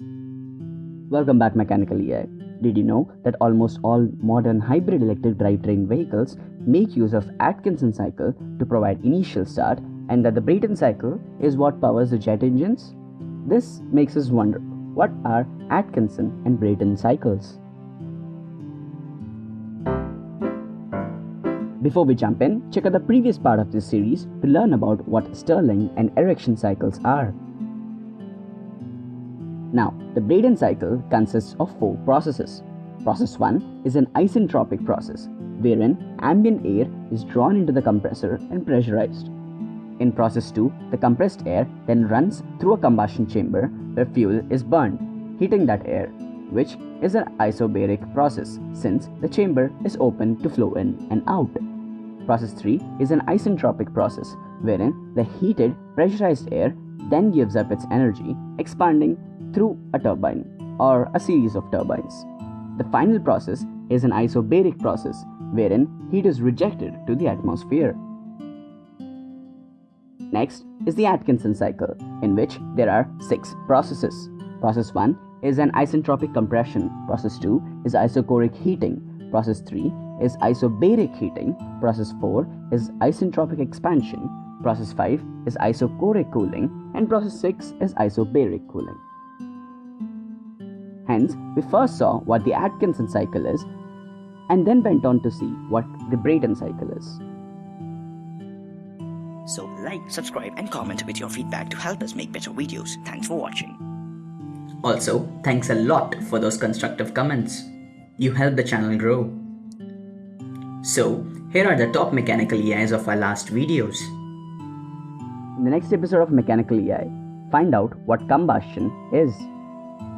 Welcome back Mechanical EI. Did you know that almost all modern hybrid electric drivetrain vehicles make use of Atkinson cycle to provide initial start and that the Brayton cycle is what powers the jet engines? This makes us wonder, what are Atkinson and Brayton cycles? Before we jump in, check out the previous part of this series to learn about what Stirling and Ericsson cycles are. Now, the Brayton cycle consists of four processes. Process 1 is an isentropic process, wherein ambient air is drawn into the compressor and pressurized. In process 2, the compressed air then runs through a combustion chamber where fuel is burned, heating that air, which is an isobaric process since the chamber is open to flow in and out. Process 3 is an isentropic process wherein the heated pressurized air then gives up its energy, expanding through a turbine or a series of turbines. The final process is an isobaric process wherein heat is rejected to the atmosphere. Next is the Atkinson cycle, in which there are six processes. Process 1 is an isentropic compression, process 2 is isochoric heating, process 3 is isobaric heating, process 4 is isentropic expansion, process 5 is isochoric cooling, and process 6 is isobaric cooling. Hence, we first saw what the Atkinson cycle is and then went on to see what the Brayton cycle is. So like, subscribe and comment with your feedback to help us make better videos. Thanks for watching. Also, thanks a lot for those constructive comments. You help the channel grow. So, here are the top mechanical EIs of our last videos. In the next episode of Mechanical EI, find out what combustion is.